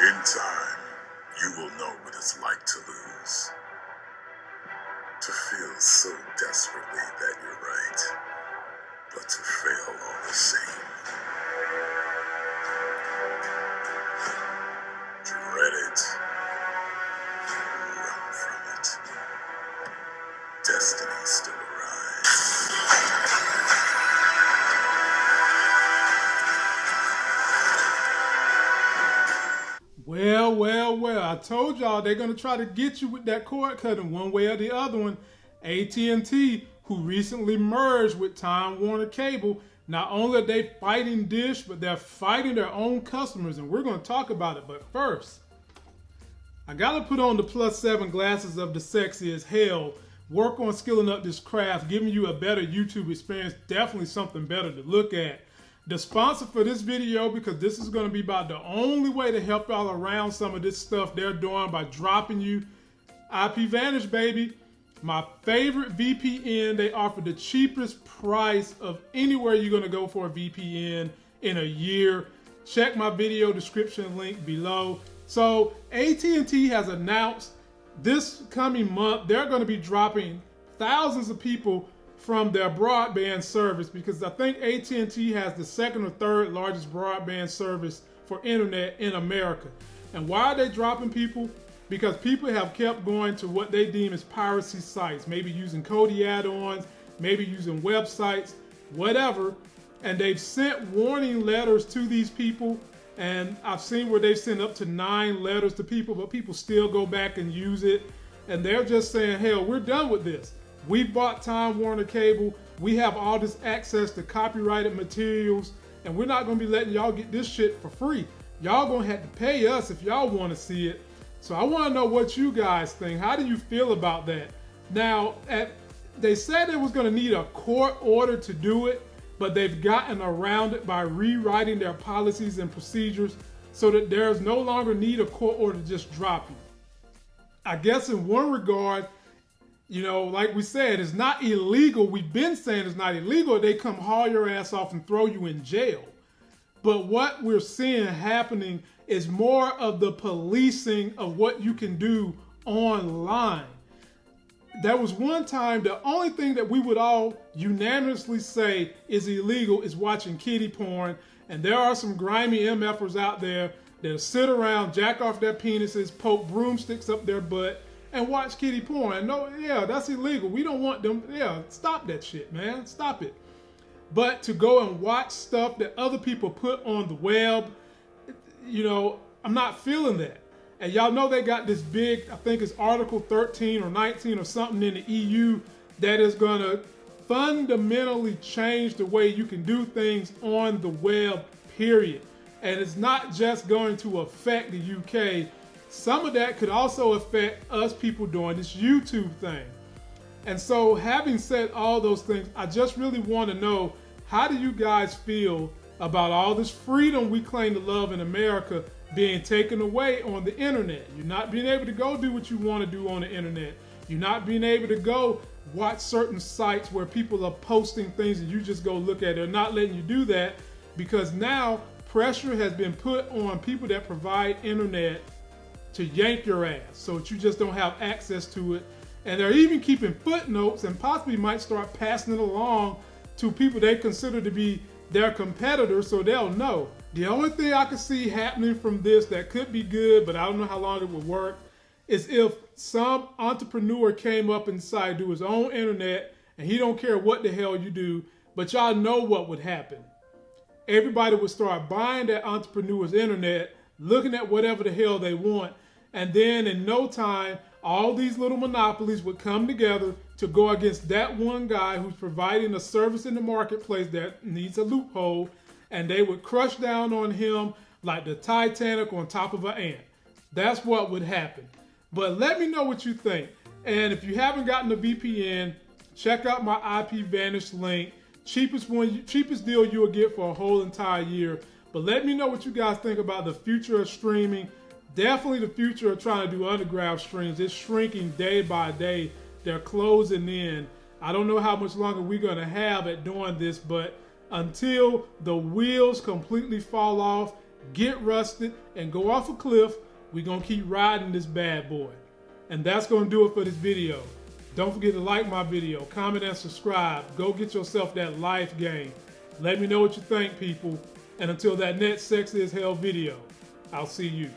In time, you will know what it's like to lose. To feel so desperately that you're right, but to fail all the same. Well, well, well. I told y'all they're gonna try to get you with that cord cutting one way or the other one. AT&T, who recently merged with Time Warner Cable, not only are they fighting Dish, but they're fighting their own customers, and we're gonna talk about it. But first, I gotta put on the plus seven glasses of the sexy as hell. Work on skilling up this craft, giving you a better YouTube experience. Definitely something better to look at. The sponsor for this video, because this is going to be about the only way to help y'all around some of this stuff they're doing by dropping you IP Vanish, baby. My favorite VPN. They offer the cheapest price of anywhere you're going to go for a VPN in a year. Check my video description link below. So AT&T has announced this coming month they're going to be dropping thousands of people from their broadband service because I think AT&T has the second or third largest broadband service for internet in America. And why are they dropping people? Because people have kept going to what they deem as piracy sites, maybe using Kodi add-ons, maybe using websites, whatever. And they've sent warning letters to these people. And I've seen where they've sent up to nine letters to people, but people still go back and use it. And they're just saying, hell, we're done with this. We bought Time Warner Cable. We have all this access to copyrighted materials, and we're not gonna be letting y'all get this shit for free. Y'all gonna have to pay us if y'all wanna see it. So I wanna know what you guys think. How do you feel about that? Now, at, they said it was gonna need a court order to do it, but they've gotten around it by rewriting their policies and procedures so that there's no longer need a court order to just drop you. I guess in one regard, you know, like we said, it's not illegal. We've been saying it's not illegal. They come haul your ass off and throw you in jail. But what we're seeing happening is more of the policing of what you can do online. There was one time the only thing that we would all unanimously say is illegal is watching kitty porn. And there are some grimy MFers out there that sit around, jack off their penises, poke broomsticks up their butt, and watch kitty porn. No, yeah, that's illegal. We don't want them. Yeah, stop that shit, man. Stop it. But to go and watch stuff that other people put on the web, you know, I'm not feeling that. And y'all know they got this big, I think it's Article 13 or 19 or something in the EU that is going to fundamentally change the way you can do things on the web, period. And it's not just going to affect the UK. Some of that could also affect us people doing this YouTube thing. And so, having said all those things, I just really want to know how do you guys feel about all this freedom we claim to love in America being taken away on the internet? You're not being able to go do what you want to do on the internet. You're not being able to go watch certain sites where people are posting things and you just go look at it. They're not letting you do that because now pressure has been put on people that provide internet to yank your ass so that you just don't have access to it. And they're even keeping footnotes and possibly might start passing it along to people they consider to be their competitors so they'll know. The only thing I can see happening from this that could be good, but I don't know how long it would work, is if some entrepreneur came up decided do his own internet and he don't care what the hell you do, but y'all know what would happen everybody would start buying that entrepreneur's internet, looking at whatever the hell they want, and then in no time, all these little monopolies would come together to go against that one guy who's providing a service in the marketplace that needs a loophole, and they would crush down on him like the Titanic on top of an ant. That's what would happen. But let me know what you think. And if you haven't gotten a VPN, check out my IP Vanish link. Cheapest one, cheapest deal you'll get for a whole entire year. But let me know what you guys think about the future of streaming. Definitely the future of trying to do underground streams. It's shrinking day by day. They're closing in. I don't know how much longer we're going to have at doing this, but until the wheels completely fall off, get rusted, and go off a cliff, we're going to keep riding this bad boy. And that's going to do it for this video. Don't forget to like my video, comment, and subscribe. Go get yourself that life game. Let me know what you think, people. And until that next Sex is Hell video, I'll see you.